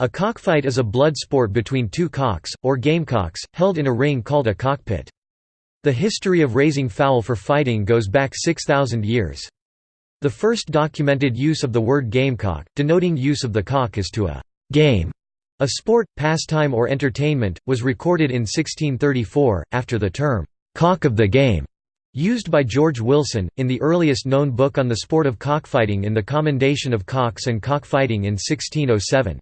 A cockfight is a blood sport between two cocks, or gamecocks, held in a ring called a cockpit. The history of raising fowl for fighting goes back 6,000 years. The first documented use of the word gamecock, denoting use of the cock as to a game, a sport, pastime or entertainment, was recorded in 1634, after the term, "'cock of the game' used by George Wilson, in the earliest known book on the sport of cockfighting in the Commendation of Cocks and Cockfighting in 1607.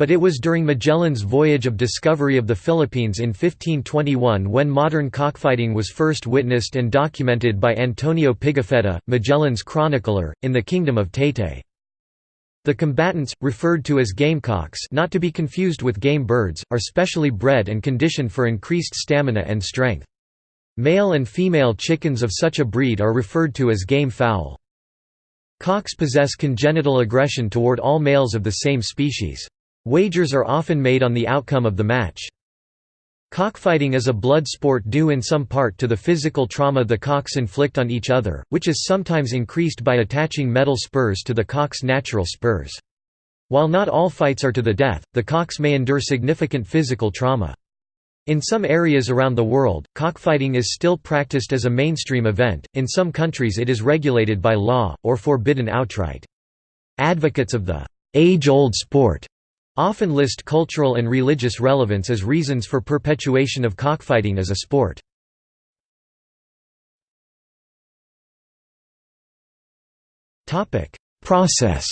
But it was during Magellan's voyage of discovery of the Philippines in 1521 when modern cockfighting was first witnessed and documented by Antonio Pigafetta, Magellan's chronicler, in the Kingdom of Taytay. The combatants, referred to as gamecocks not to be confused with game birds, are specially bred and conditioned for increased stamina and strength. Male and female chickens of such a breed are referred to as game fowl. Cocks possess congenital aggression toward all males of the same species. Wagers are often made on the outcome of the match. Cockfighting is a blood sport due in some part to the physical trauma the cocks inflict on each other, which is sometimes increased by attaching metal spurs to the cock's natural spurs. While not all fights are to the death, the cocks may endure significant physical trauma. In some areas around the world, cockfighting is still practiced as a mainstream event, in some countries it is regulated by law, or forbidden outright. Advocates of the age-old sport often list cultural and religious relevance as reasons for perpetuation of cockfighting as a sport. Process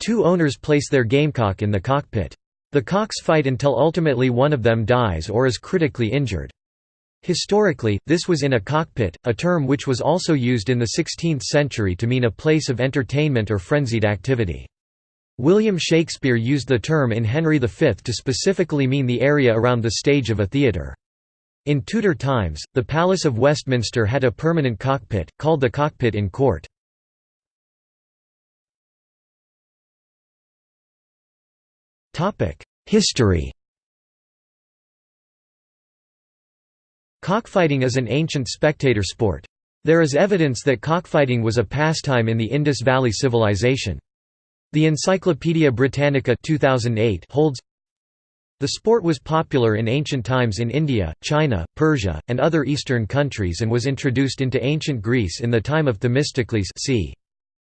Two owners place their gamecock in the cockpit. The cocks fight until ultimately one of them dies or is critically injured. Historically, this was in a cockpit, a term which was also used in the 16th century to mean a place of entertainment or frenzied activity. William Shakespeare used the term in Henry V to specifically mean the area around the stage of a theatre. In Tudor times, the Palace of Westminster had a permanent cockpit, called the cockpit in court. History Cockfighting is an ancient spectator sport. There is evidence that cockfighting was a pastime in the Indus Valley Civilization. The Encyclopaedia Britannica 2008 holds the sport was popular in ancient times in India, China, Persia, and other eastern countries and was introduced into ancient Greece in the time of Themistocles c.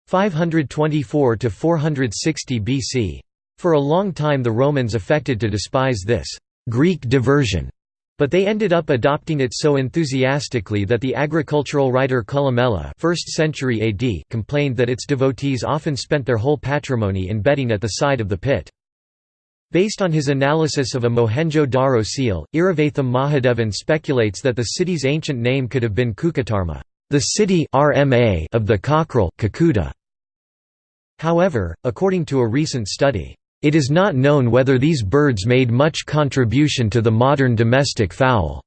524 to 460 BC. For a long time the Romans affected to despise this Greek diversion but they ended up adopting it so enthusiastically that the agricultural writer Columella 1st century AD complained that its devotees often spent their whole patrimony in betting at the side of the pit. Based on his analysis of a Mohenjo-Daro seal, Iravatham Mahadevan speculates that the city's ancient name could have been Kukkutarma, the city of the cockerel. However, according to a recent study, it is not known whether these birds made much contribution to the modern domestic fowl.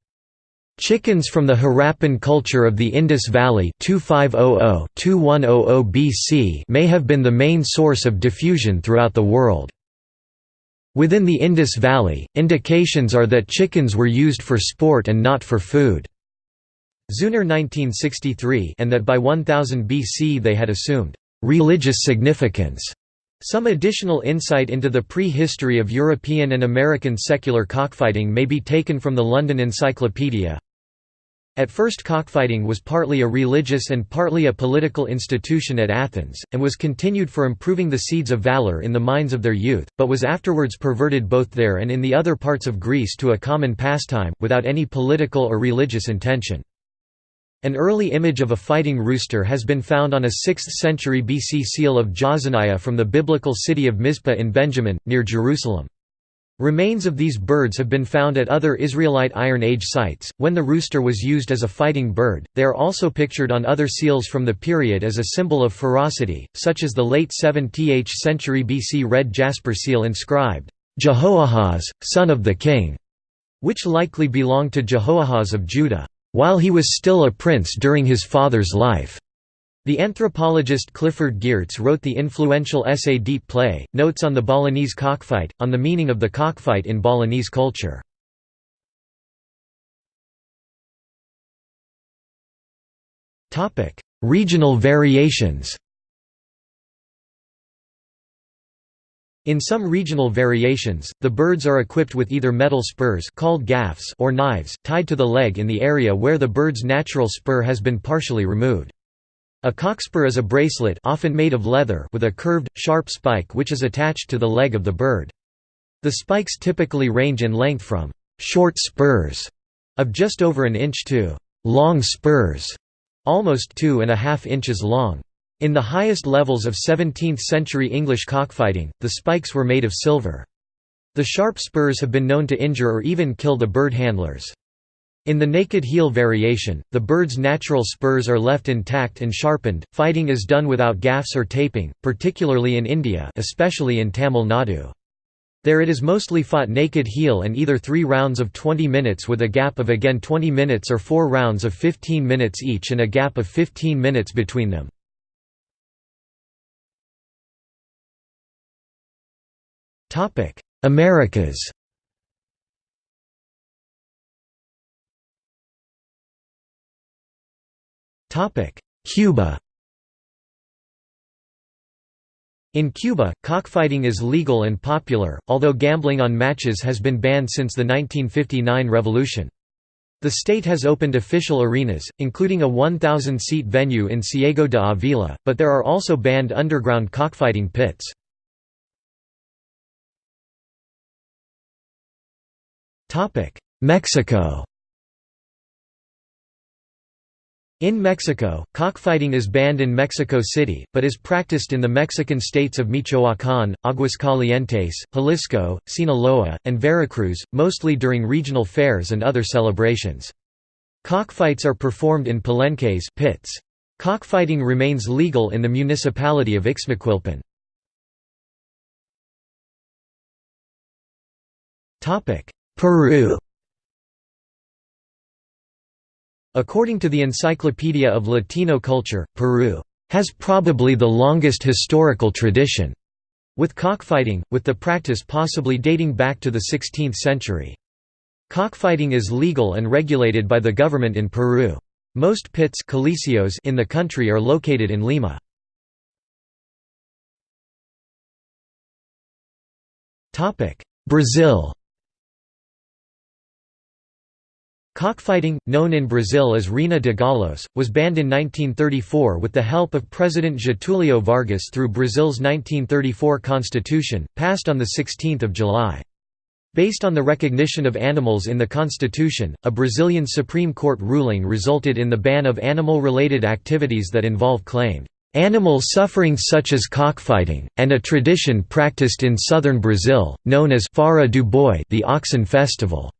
Chickens from the Harappan culture of the Indus Valley 2500–2100 BC may have been the main source of diffusion throughout the world. Within the Indus Valley, indications are that chickens were used for sport and not for food. Zeuner 1963 and that by 1000 BC they had assumed religious significance some additional insight into the pre-history of European and American secular cockfighting may be taken from the London Encyclopedia. At first cockfighting was partly a religious and partly a political institution at Athens, and was continued for improving the seeds of valour in the minds of their youth, but was afterwards perverted both there and in the other parts of Greece to a common pastime, without any political or religious intention. An early image of a fighting rooster has been found on a 6th century BC seal of Jaazaniah from the biblical city of Mizpah in Benjamin, near Jerusalem. Remains of these birds have been found at other Israelite Iron Age sites, when the rooster was used as a fighting bird. They are also pictured on other seals from the period as a symbol of ferocity, such as the late 7th century BC red jasper seal inscribed, Jehoahaz, son of the king, which likely belonged to Jehoahaz of Judah while he was still a prince during his father's life. The anthropologist Clifford Geertz wrote the influential essay Deep Play, Notes on the Balinese Cockfight, on the meaning of the cockfight in Balinese culture. Regional variations In some regional variations, the birds are equipped with either metal spurs called gaffs or knives, tied to the leg in the area where the bird's natural spur has been partially removed. A cockspur is a bracelet often made of leather with a curved, sharp spike which is attached to the leg of the bird. The spikes typically range in length from «short spurs» of just over an inch to «long spurs» almost two and a half inches long. In the highest levels of 17th-century English cockfighting, the spikes were made of silver. The sharp spurs have been known to injure or even kill the bird handlers. In the naked heel variation, the bird's natural spurs are left intact and sharpened. Fighting is done without gaffs or taping, particularly in India, especially in Tamil Nadu. There it is mostly fought naked heel and either three rounds of 20 minutes with a gap of again 20 minutes or four rounds of 15 minutes each and a gap of 15 minutes between them. Americas Topic: Cuba In Cuba, cockfighting is legal and popular, although gambling on matches has been banned since the 1959 revolution. The state has opened official arenas, including a 1,000-seat venue in Ciego de Avila, but there are also banned underground cockfighting pits. Mexico In Mexico, cockfighting is banned in Mexico City, but is practiced in the Mexican states of Michoacán, Aguascalientes, Jalisco, Sinaloa, and Veracruz, mostly during regional fairs and other celebrations. Cockfights are performed in palenques pits. Cockfighting remains legal in the municipality of Ixmiquilpan. Peru According to the Encyclopedia of Latino Culture, Peru has probably the longest historical tradition with cockfighting, with the practice possibly dating back to the 16th century. Cockfighting is legal and regulated by the government in Peru. Most pits in the country are located in Lima. Brazil Cockfighting, known in Brazil as Rinha de Galos, was banned in 1934 with the help of President Getulio Vargas through Brazil's 1934 constitution, passed on 16 July. Based on the recognition of animals in the constitution, a Brazilian Supreme Court ruling resulted in the ban of animal-related activities that involve claimed animal suffering such as cockfighting, and a tradition practiced in southern Brazil, known as Farra do Boi the Oxen Festival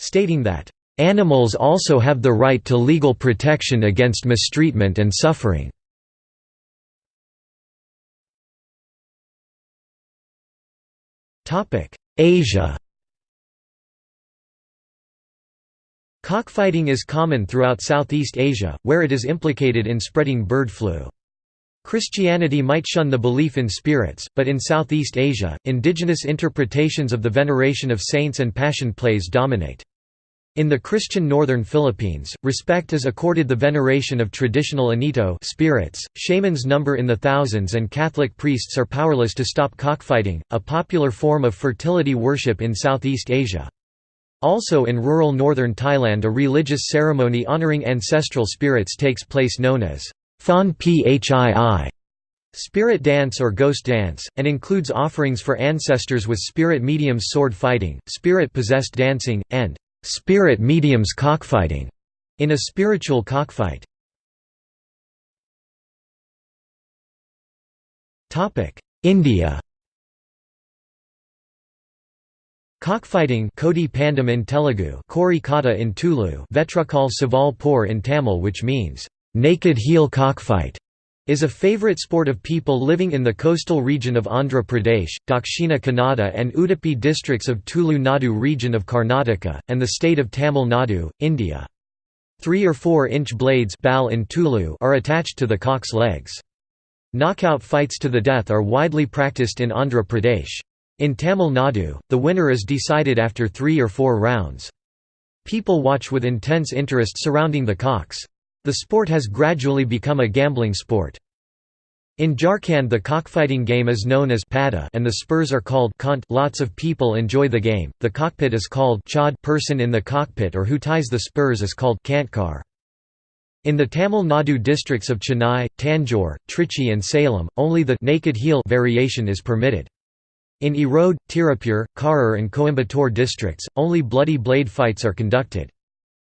stating that, "...animals also have the right to legal protection against mistreatment and suffering." Asia Cockfighting is common throughout Southeast Asia, where it is implicated in spreading bird flu. Christianity might shun the belief in spirits, but in Southeast Asia, indigenous interpretations of the veneration of saints and passion plays dominate. In the Christian northern Philippines, respect is accorded the veneration of traditional anito spirits, shamans number in the thousands and Catholic priests are powerless to stop cockfighting, a popular form of fertility worship in Southeast Asia. Also in rural northern Thailand a religious ceremony honoring ancestral spirits takes place known as Thon Phii spirit dance or ghost dance, and includes offerings for ancestors with spirit mediums sword fighting, spirit-possessed dancing, and spirit mediums cockfighting in a spiritual cockfight. Topic: India Cockfighting Kodi Pandam in Telugu Kori Kata in Tulu Vetrakal Saval Por in Tamil which means, "...naked heel cockfight", is a favorite sport of people living in the coastal region of Andhra Pradesh, Dakshina Kannada and Udupi districts of Tulu Nadu region of Karnataka, and the state of Tamil Nadu, India. Three or four-inch blades in Tulu are attached to the cock's legs. Knockout fights to the death are widely practiced in Andhra Pradesh. In Tamil Nadu, the winner is decided after three or four rounds. People watch with intense interest surrounding the cocks. The sport has gradually become a gambling sport. In Jharkhand the cockfighting game is known as pada and the spurs are called kant lots of people enjoy the game, the cockpit is called chad person in the cockpit or who ties the spurs is called kantkar. In the Tamil Nadu districts of Chennai, Tanjore, Trichy and Salem, only the naked heel variation is permitted. In Erode, Tirupur, Karur and Coimbatore districts, only bloody blade fights are conducted.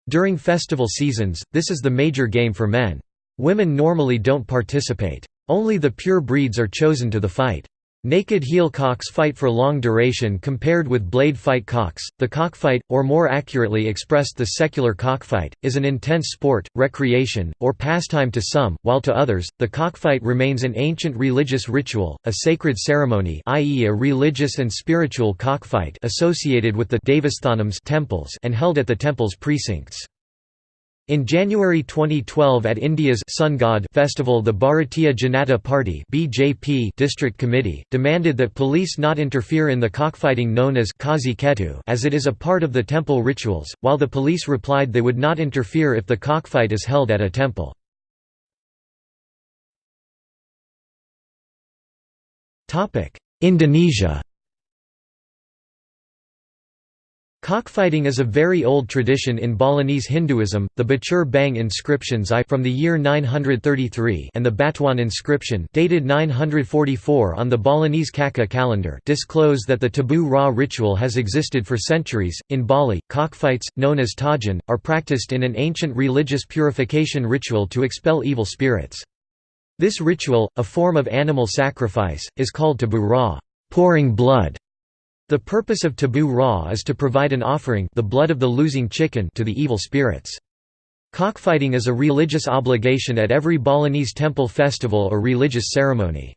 During festival seasons, this is the major game for men. Women normally don't participate. Only the pure breeds are chosen to the fight. Naked heel cocks fight for long duration compared with blade fight cocks. The cockfight, or more accurately expressed the secular cockfight, is an intense sport, recreation, or pastime to some, while to others, the cockfight remains an ancient religious ritual, a sacred ceremony i.e. a religious and spiritual cockfight associated with the temples and held at the temple's precincts. In January 2012 at India's Sun God festival the Bharatiya Janata Party BJP district committee, demanded that police not interfere in the cockfighting known as Kazi Ketu as it is a part of the temple rituals, while the police replied they would not interfere if the cockfight is held at a temple. Indonesia Cockfighting is a very old tradition in Balinese Hinduism. The Batur Bang inscriptions I from the year 933 and the Batuan inscription dated 944 on the Balinese Kaka calendar disclose that the tabuh rah ritual has existed for centuries. In Bali, cockfights, known as tajen, are practiced in an ancient religious purification ritual to expel evil spirits. This ritual, a form of animal sacrifice, is called tabuh rah, pouring blood the purpose of tabuh rah is to provide an offering the blood of the losing chicken to the evil spirits. Cockfighting is a religious obligation at every Balinese temple festival or religious ceremony.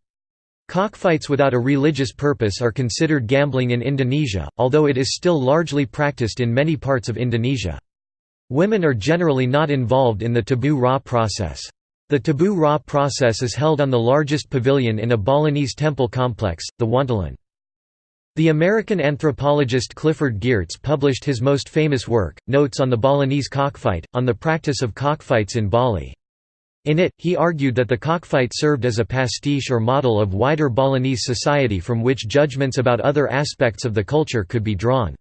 Cockfights without a religious purpose are considered gambling in Indonesia, although it is still largely practiced in many parts of Indonesia. Women are generally not involved in the tabuh rah process. The tabuh rah process is held on the largest pavilion in a Balinese temple complex, the wantilan. The American anthropologist Clifford Geertz published his most famous work, Notes on the Balinese Cockfight, on the practice of cockfights in Bali. In it, he argued that the cockfight served as a pastiche or model of wider Balinese society from which judgments about other aspects of the culture could be drawn.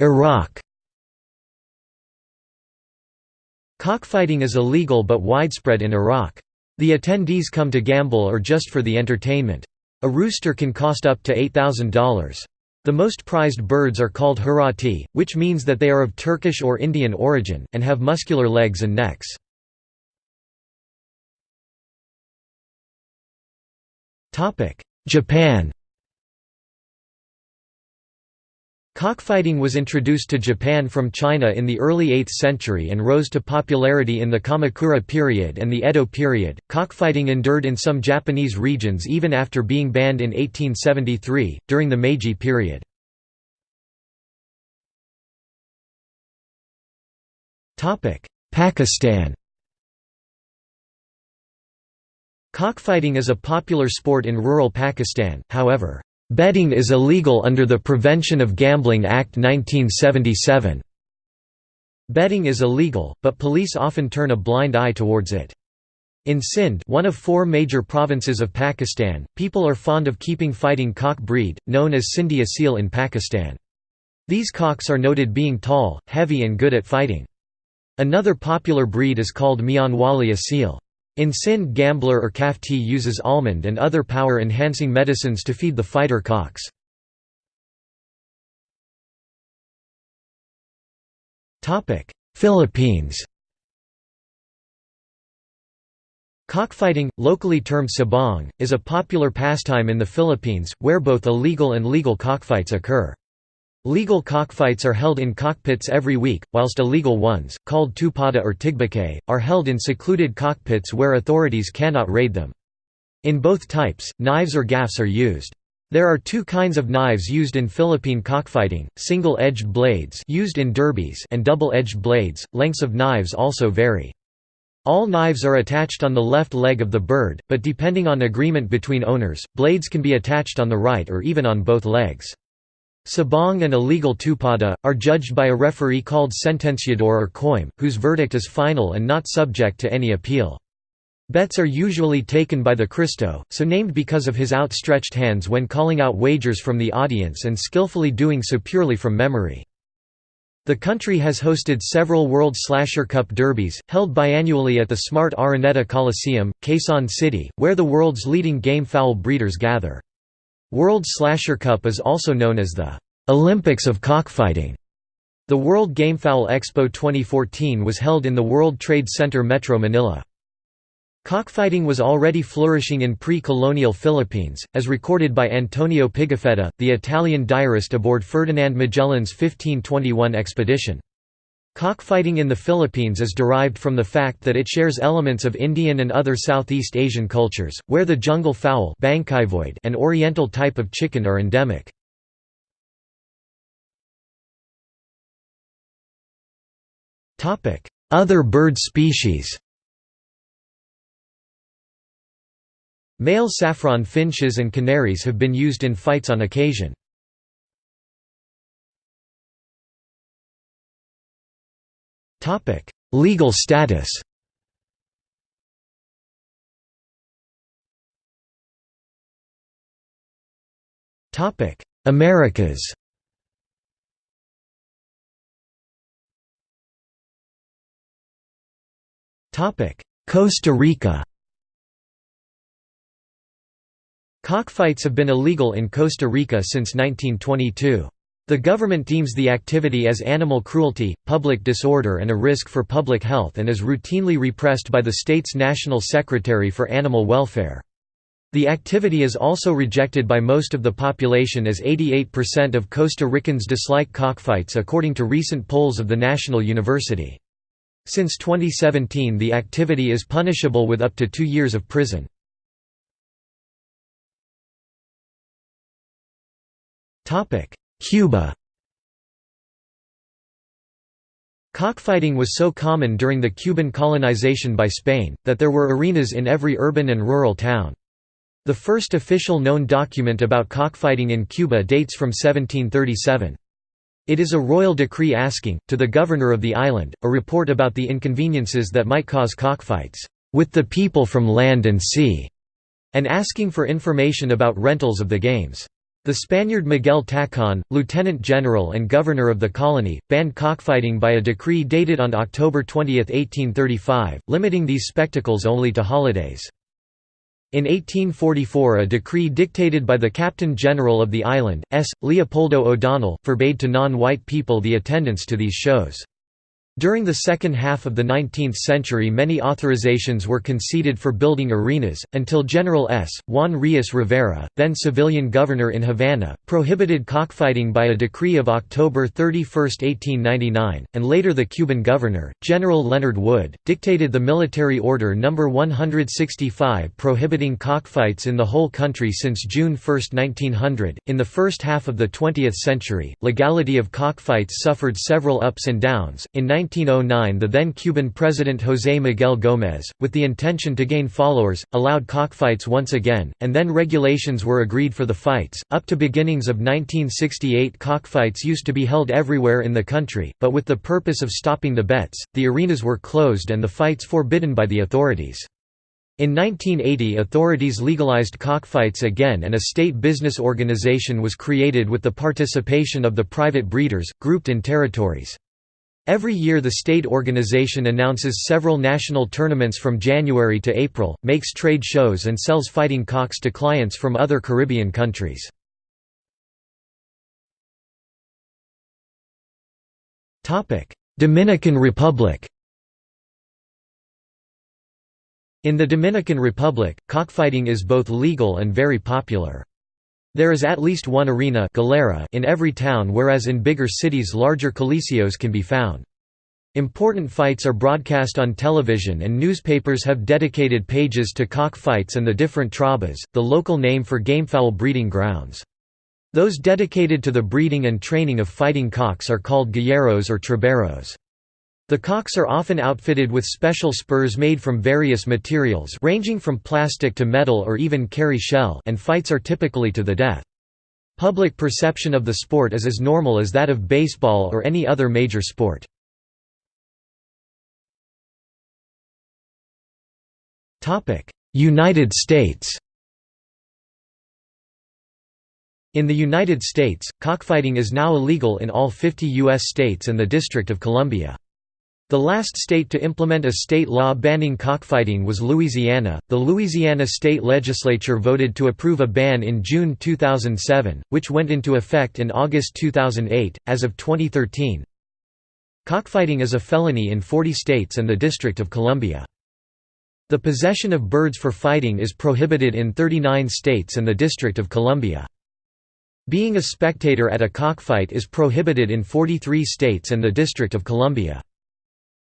Iraq Cockfighting is illegal but widespread in Iraq. The attendees come to gamble or just for the entertainment. A rooster can cost up to $8,000. The most prized birds are called hurati, which means that they are of Turkish or Indian origin, and have muscular legs and necks. Japan Cockfighting was introduced to Japan from China in the early 8th century and rose to popularity in the Kamakura period and the Edo period. Cockfighting endured in some Japanese regions even after being banned in 1873, during the Meiji period. Pakistan Cockfighting is a popular sport in rural Pakistan, however, Betting is illegal under the Prevention of Gambling Act 1977. Betting is illegal, but police often turn a blind eye towards it. In Sindh one of four major provinces of Pakistan, people are fond of keeping fighting cock breed, known as Sindhi Asil in Pakistan. These cocks are noted being tall, heavy and good at fighting. Another popular breed is called Mianwali Asil. In Sindh gambler or kafti uses almond and other power-enhancing medicines to feed the fighter cocks. Philippines Cockfighting, locally termed sabong, is a popular pastime in the Philippines, where both illegal and legal cockfights occur. Legal cockfights are held in cockpits every week, whilst illegal ones, called tupada or tigbake, are held in secluded cockpits where authorities cannot raid them. In both types, knives or gaffs are used. There are two kinds of knives used in Philippine cockfighting, single-edged blades used in derbies and double-edged blades, lengths of knives also vary. All knives are attached on the left leg of the bird, but depending on agreement between owners, blades can be attached on the right or even on both legs. Sabong and illegal tupada, are judged by a referee called sentenciador or coim, whose verdict is final and not subject to any appeal. Bets are usually taken by the Cristo, so named because of his outstretched hands when calling out wagers from the audience and skillfully doing so purely from memory. The country has hosted several World Slasher Cup derbies, held biannually at the Smart Araneta Coliseum, Quezon City, where the world's leading game fowl breeders gather. World Slasher Cup is also known as the Olympics of Cockfighting. The World Gamefowl Expo 2014 was held in the World Trade Center Metro Manila. Cockfighting was already flourishing in pre-colonial Philippines, as recorded by Antonio Pigafetta, the Italian diarist aboard Ferdinand Magellan's 1521 expedition. Cockfighting in the Philippines is derived from the fact that it shares elements of Indian and other Southeast Asian cultures, where the jungle fowl and oriental type of chicken are endemic. Other bird species Male saffron finches and canaries have been used in fights on occasion. Legal status. Topic: Americas. Topic: Costa Rica. Cockfights have been illegal in Costa Rica since 1922. The government deems the activity as animal cruelty, public disorder and a risk for public health and is routinely repressed by the state's National Secretary for Animal Welfare. The activity is also rejected by most of the population as 88% of Costa Ricans dislike cockfights according to recent polls of the National University. Since 2017 the activity is punishable with up to two years of prison. Cuba Cockfighting was so common during the Cuban colonization by Spain, that there were arenas in every urban and rural town. The first official known document about cockfighting in Cuba dates from 1737. It is a royal decree asking, to the governor of the island, a report about the inconveniences that might cause cockfights, "...with the people from land and sea", and asking for information about rentals of the games. The Spaniard Miguel Tacon, lieutenant general and governor of the colony, banned cockfighting by a decree dated on October 20, 1835, limiting these spectacles only to holidays. In 1844 a decree dictated by the Captain General of the island, S. Leopoldo O'Donnell, forbade to non-white people the attendance to these shows. During the second half of the 19th century many authorizations were conceded for building arenas, until General S. Juan Rios Rivera, then civilian governor in Havana, prohibited cockfighting by a decree of October 31, 1899, and later the Cuban governor, General Leonard Wood, dictated the Military Order No. 165 prohibiting cockfights in the whole country since June 1, 1900. In the first half of the 20th century, legality of cockfights suffered several ups and downs. In 1909 the then Cuban President José Miguel Gómez, with the intention to gain followers, allowed cockfights once again, and then regulations were agreed for the fights. Up to beginnings of 1968 cockfights used to be held everywhere in the country, but with the purpose of stopping the bets, the arenas were closed and the fights forbidden by the authorities. In 1980 authorities legalized cockfights again and a state business organization was created with the participation of the private breeders, grouped in territories. Every year the state organization announces several national tournaments from January to April, makes trade shows and sells fighting cocks to clients from other Caribbean countries. Dominican Republic In the Dominican Republic, cockfighting is both legal and very popular. There is at least one arena galera in every town whereas in bigger cities larger coliseos can be found. Important fights are broadcast on television and newspapers have dedicated pages to cock fights and the different trabas, the local name for gamefowl breeding grounds. Those dedicated to the breeding and training of fighting cocks are called galleros or traberos. The cocks are often outfitted with special spurs made from various materials ranging from plastic to metal or even carry shell and fights are typically to the death. Public perception of the sport is as normal as that of baseball or any other major sport. United States In the United States, cockfighting is now illegal in all 50 U.S. states and the District of Columbia. The last state to implement a state law banning cockfighting was Louisiana. The Louisiana state legislature voted to approve a ban in June 2007, which went into effect in August 2008. As of 2013, cockfighting is a felony in 40 states and the District of Columbia. The possession of birds for fighting is prohibited in 39 states and the District of Columbia. Being a spectator at a cockfight is prohibited in 43 states and the District of Columbia.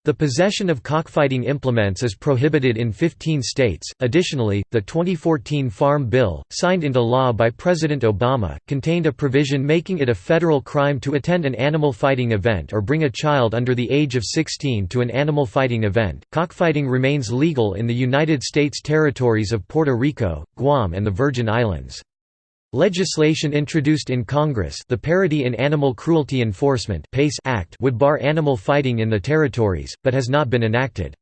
The possession of cockfighting implements is prohibited in 15 states. Additionally, the 2014 Farm Bill, signed into law by President Obama, contained a provision making it a federal crime to attend an animal fighting event or bring a child under the age of 16 to an animal fighting event. Cockfighting remains legal in the United States territories of Puerto Rico, Guam, and the Virgin Islands. Legislation introduced in Congress the Parity in Animal Cruelty Enforcement Act would bar animal fighting in the territories, but has not been enacted.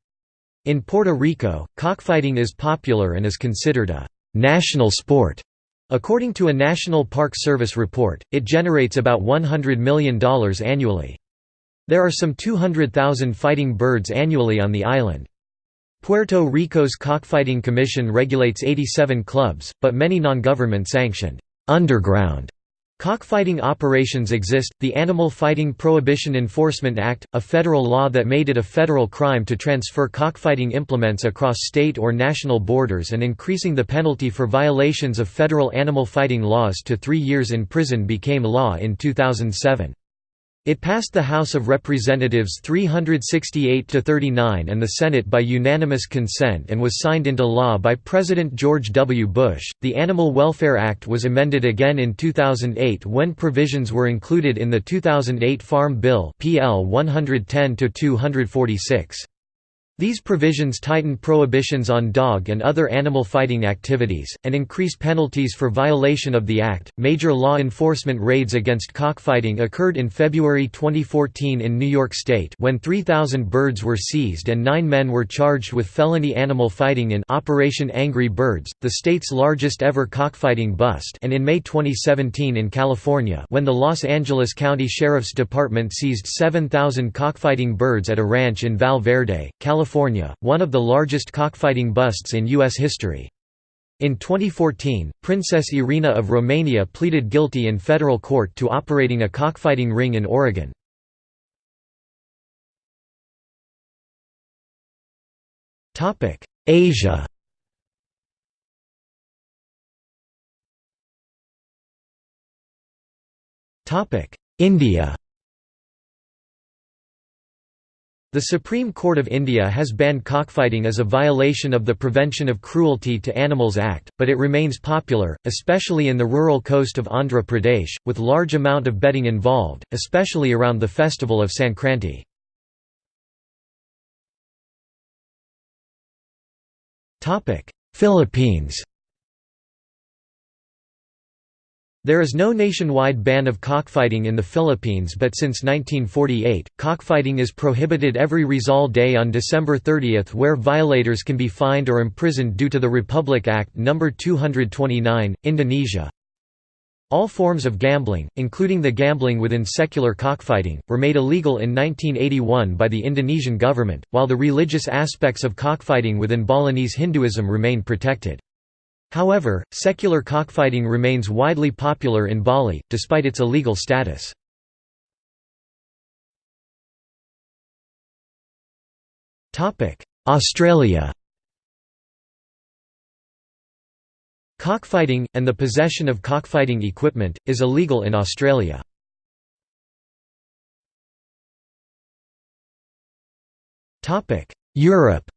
In Puerto Rico, cockfighting is popular and is considered a «national sport». According to a National Park Service report, it generates about $100 million annually. There are some 200,000 fighting birds annually on the island. Puerto Rico's Cockfighting Commission regulates 87 clubs, but many non-government sanctioned underground cockfighting operations exist. The Animal Fighting Prohibition Enforcement Act, a federal law that made it a federal crime to transfer cockfighting implements across state or national borders and increasing the penalty for violations of federal animal fighting laws to 3 years in prison became law in 2007. It passed the House of Representatives 368 to 39 and the Senate by unanimous consent and was signed into law by President George W. Bush. The Animal Welfare Act was amended again in 2008 when provisions were included in the 2008 Farm Bill PL 110 to 246. These provisions tighten prohibitions on dog and other animal fighting activities, and increase penalties for violation of the Act. Major law enforcement raids against cockfighting occurred in February 2014 in New York State when 3,000 birds were seized and nine men were charged with felony animal fighting in Operation Angry Birds, the state's largest ever cockfighting bust, and in May 2017 in California when the Los Angeles County Sheriff's Department seized 7,000 cockfighting birds at a ranch in Val Verde, California California, one of the largest cockfighting busts in U.S. history. In 2014, Princess Irina of Romania pleaded guilty in federal court to operating a cockfighting ring in Oregon. Asia India The Supreme Court of India has banned cockfighting as a violation of the Prevention of Cruelty to Animals Act, but it remains popular, especially in the rural coast of Andhra Pradesh, with large amount of betting involved, especially around the festival of Sankranti. Philippines There is no nationwide ban of cockfighting in the Philippines but since 1948, cockfighting is prohibited every Rizal Day on December 30 where violators can be fined or imprisoned due to the Republic Act No. 229, Indonesia. All forms of gambling, including the gambling within secular cockfighting, were made illegal in 1981 by the Indonesian government, while the religious aspects of cockfighting within Balinese Hinduism remain protected. However, secular cockfighting remains widely popular in Bali, despite its illegal status. Australia Cockfighting, and the possession of cockfighting equipment, is illegal in Australia. Europe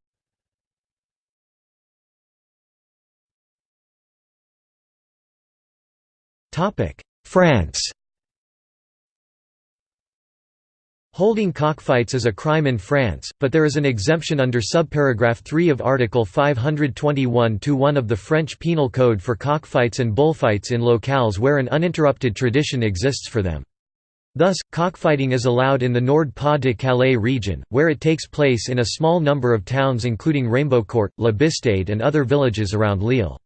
France Holding cockfights is a crime in France, but there is an exemption under subparagraph 3 of Article 521-1 of the French Penal Code for cockfights and bullfights in locales where an uninterrupted tradition exists for them. Thus, cockfighting is allowed in the Nord-Pas-de-Calais region, where it takes place in a small number of towns including Raimbeaucourt, La Bistade and other villages around Lille.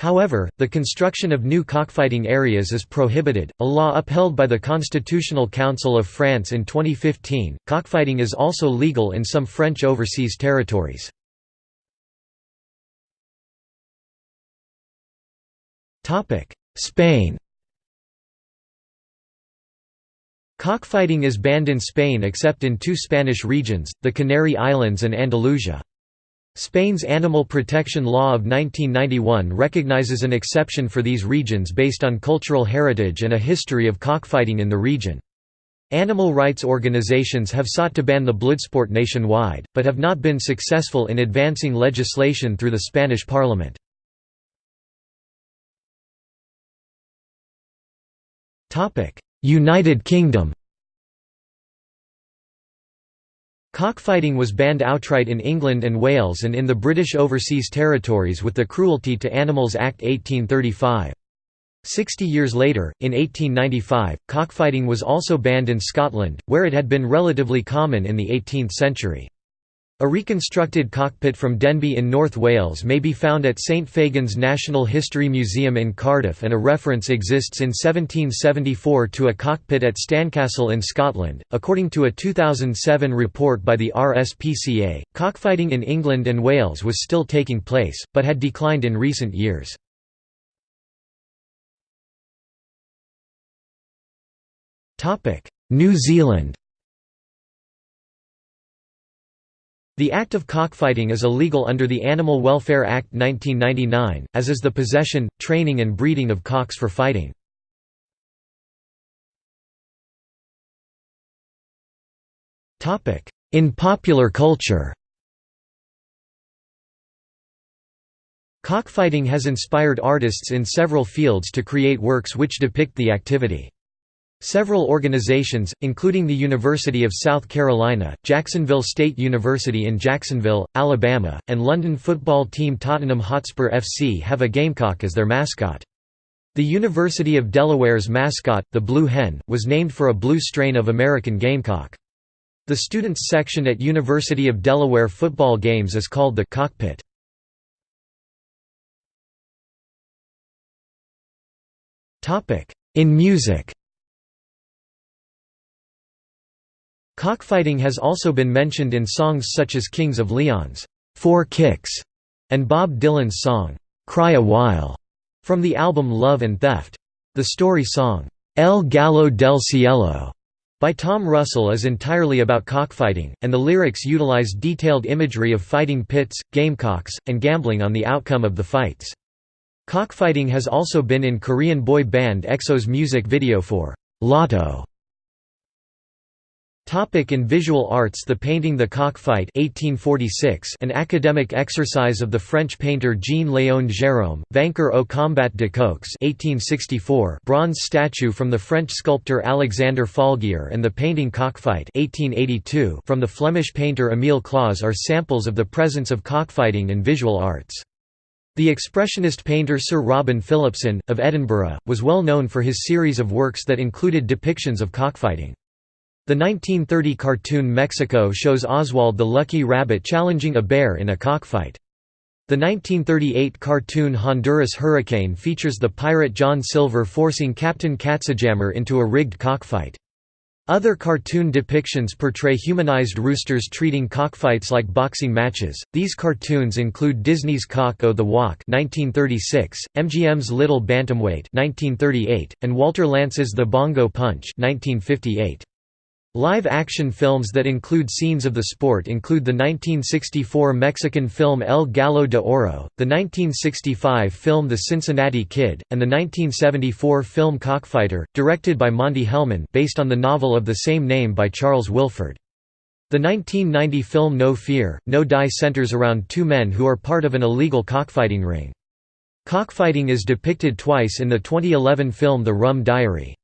However, the construction of new cockfighting areas is prohibited, a law upheld by the Constitutional Council of France in 2015. Cockfighting is also legal in some French overseas territories. Topic: Spain Cockfighting is banned in Spain except in two Spanish regions, the Canary Islands and Andalusia. Spain's animal protection law of 1991 recognizes an exception for these regions based on cultural heritage and a history of cockfighting in the region. Animal rights organizations have sought to ban the bloodsport nationwide, but have not been successful in advancing legislation through the Spanish parliament. United Kingdom Cockfighting was banned outright in England and Wales and in the British Overseas Territories with the Cruelty to Animals Act 1835. Sixty years later, in 1895, cockfighting was also banned in Scotland, where it had been relatively common in the 18th century. A reconstructed cockpit from Denbigh in North Wales may be found at St Fagan's National History Museum in Cardiff and a reference exists in 1774 to a cockpit at Stancastle in Scotland. According to a 2007 report by the RSPCA, cockfighting in England and Wales was still taking place, but had declined in recent years. New Zealand The act of cockfighting is illegal under the Animal Welfare Act 1999, as is the possession, training and breeding of cocks for fighting. In popular culture Cockfighting has inspired artists in several fields to create works which depict the activity. Several organizations, including the University of South Carolina, Jacksonville State University in Jacksonville, Alabama, and London football team Tottenham Hotspur FC have a gamecock as their mascot. The University of Delaware's mascot, the Blue Hen, was named for a blue strain of American gamecock. The students section at University of Delaware football games is called the «cockpit». In music Cockfighting has also been mentioned in songs such as Kings of Leon's Four Kicks and Bob Dylan's song, Cry a While, from the album Love and Theft. The story song, El Gallo del Cielo, by Tom Russell is entirely about cockfighting, and the lyrics utilize detailed imagery of fighting pits, gamecocks, and gambling on the outcome of the fights. Cockfighting has also been in Korean boy band EXO's music video for Lotto. Topic in visual arts The painting The Cockfight 1846, an academic exercise of the French painter Jean-Léon Gérôme, Vainqueur au combat de coqs 1864, bronze statue from the French sculptor Alexander Falguière and the painting Cockfight 1882 from the Flemish painter Émile Claus are samples of the presence of cockfighting in visual arts. The expressionist painter Sir Robin Philipson, of Edinburgh, was well known for his series of works that included depictions of cockfighting. The 1930 cartoon Mexico shows Oswald the Lucky Rabbit challenging a bear in a cockfight. The 1938 cartoon Honduras Hurricane features the pirate John Silver forcing Captain Katzenjammer into a rigged cockfight. Other cartoon depictions portray humanized roosters treating cockfights like boxing matches. These cartoons include Disney's Cock o' the Walk (1936), MGM's Little Bantamweight (1938), and Walter Lantz's The Bongo Punch (1958). Live-action films that include scenes of the sport include the 1964 Mexican film El Gallo de Oro, the 1965 film The Cincinnati Kid, and the 1974 film Cockfighter, directed by Monte Hellman based on the novel of the same name by Charles Willeford. The 1990 film No Fear, No Die centers around two men who are part of an illegal cockfighting ring. Cockfighting is depicted twice in the 2011 film The Rum Diary.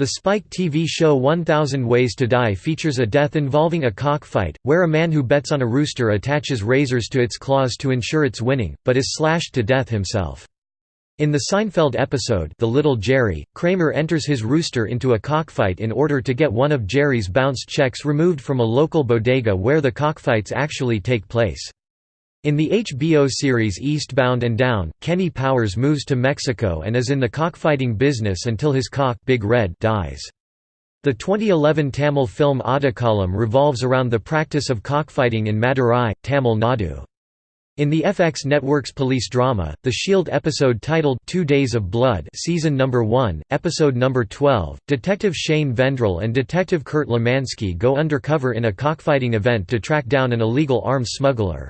The Spike TV show 1000 Ways to Die features a death involving a cockfight, where a man who bets on a rooster attaches razors to its claws to ensure its winning, but is slashed to death himself. In the Seinfeld episode The Little Jerry, Kramer enters his rooster into a cockfight in order to get one of Jerry's bounced checks removed from a local bodega where the cockfights actually take place. In the HBO series Eastbound and Down, Kenny Powers moves to Mexico and is in the cockfighting business until his cock Big Red dies. The 2011 Tamil film Aadukalam revolves around the practice of cockfighting in Madurai, Tamil Nadu. In the FX network's police drama, the Shield episode titled Two Days of Blood season number 1, episode number 12, Detective Shane Vendrell and Detective Kurt Lemansky go undercover in a cockfighting event to track down an illegal arms smuggler.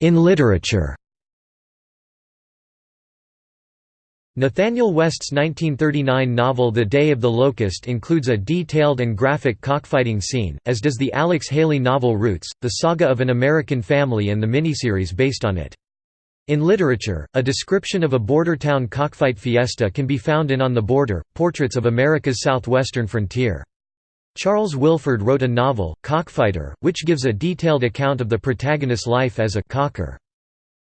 In literature Nathanael West's 1939 novel The Day of the Locust includes a detailed and graphic cockfighting scene, as does the Alex Haley novel Roots, the saga of an American family and the miniseries based on it. In literature, a description of a border town cockfight fiesta can be found in On the Border, Portraits of America's Southwestern Frontier. Charles Willeford wrote a novel, Cockfighter, which gives a detailed account of the protagonist's life as a «cocker».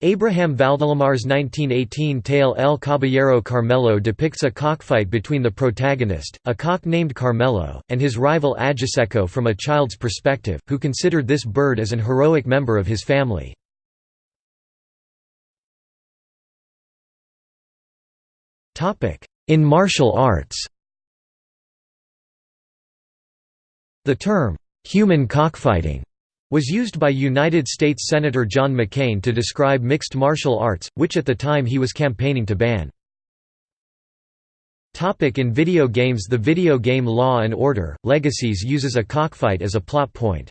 Abraham Valdelomar's 1918 tale El Caballero Carmelo depicts a cockfight between the protagonist, a cock named Carmelo, and his rival Ajiseco from a child's perspective, who considered this bird as an heroic member of his family. In martial arts The term, "'human cockfighting' was used by United States Senator John McCain to describe mixed martial arts, which at the time he was campaigning to ban. In video games The video game Law & Order, Legacies uses a cockfight as a plot point.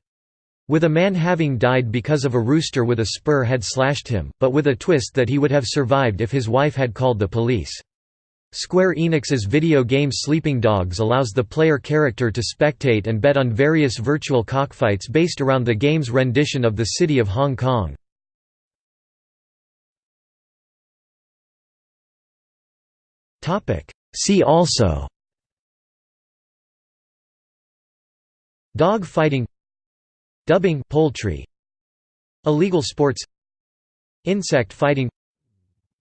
With a man having died because of a rooster with a spur had slashed him, but with a twist that he would have survived if his wife had called the police. Square Enix's video game Sleeping Dogs allows the player character to spectate and bet on various virtual cockfights based around the game's rendition of the city of Hong Kong. See also Dog fighting Dubbing poultry Illegal sports Insect fighting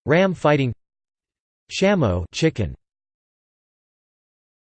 Ram fighting Shamo chicken